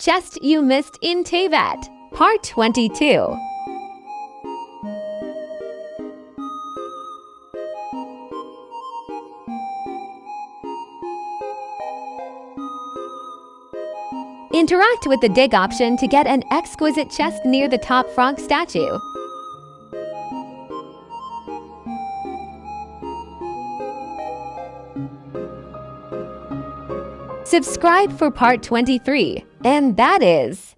Chest You Missed in Teyvat, Part 22. Interact with the dig option to get an exquisite chest near the top frog statue. Subscribe for part 23, and that is